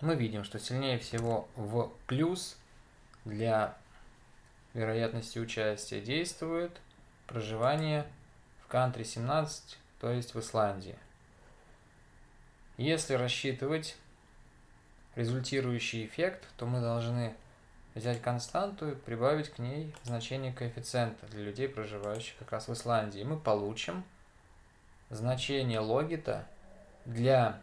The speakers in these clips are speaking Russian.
мы видим, что сильнее всего в плюс для вероятности участия действует проживание в кантри 17, то есть в Исландии. Если рассчитывать результирующий эффект, то мы должны взять константу и прибавить к ней значение коэффициента для людей, проживающих как раз в Исландии. И мы получим значение логита для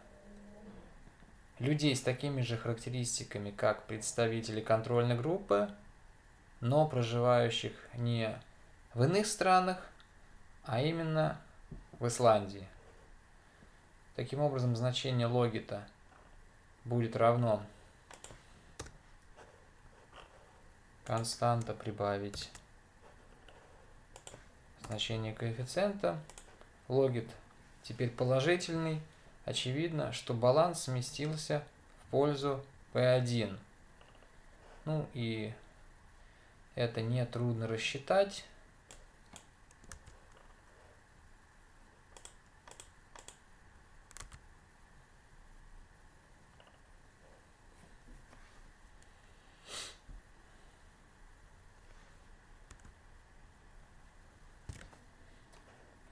людей с такими же характеристиками, как представители контрольной группы, но проживающих не в иных странах, а именно в Исландии. Таким образом, значение логита будет равно константа прибавить значение коэффициента. Логит теперь положительный. Очевидно, что баланс сместился в пользу P1. Ну и это нетрудно рассчитать.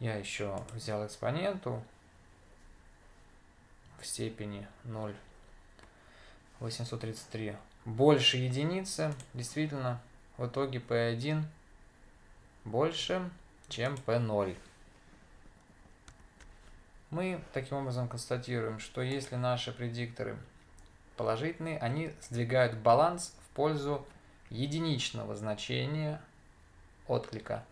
Я еще взял экспоненту в степени 0,833 больше единицы. Действительно, в итоге P1 больше, чем P0. Мы таким образом констатируем, что если наши предикторы положительные, они сдвигают баланс в пользу единичного значения отклика.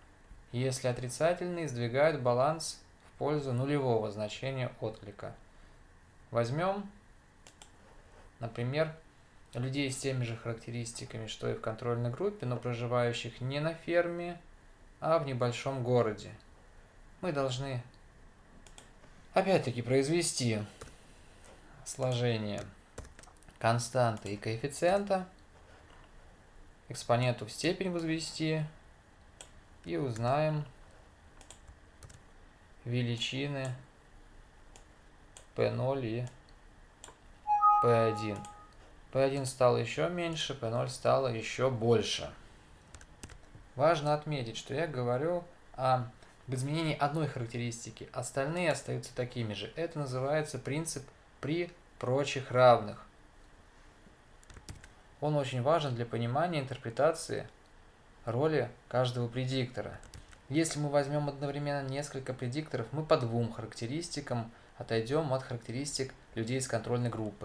Если отрицательные, сдвигают баланс в пользу нулевого значения отклика. Возьмем, например, людей с теми же характеристиками, что и в контрольной группе, но проживающих не на ферме, а в небольшом городе. Мы должны опять-таки произвести сложение константы и коэффициента, экспоненту в степень возвести, и узнаем величины P0 и P1. P1 стало еще меньше, P0 стало еще больше. Важно отметить, что я говорю о изменении одной характеристики, остальные остаются такими же. Это называется принцип при прочих равных. Он очень важен для понимания интерпретации роли каждого предиктора. Если мы возьмем одновременно несколько предикторов, мы по двум характеристикам отойдем от характеристик людей из контрольной группы.